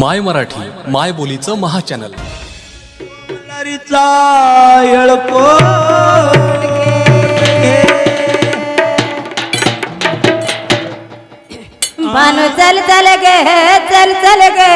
माय मराठी माय बोलीचं महाचॅनल. लरीचा मानू चल चल गे चल चल गे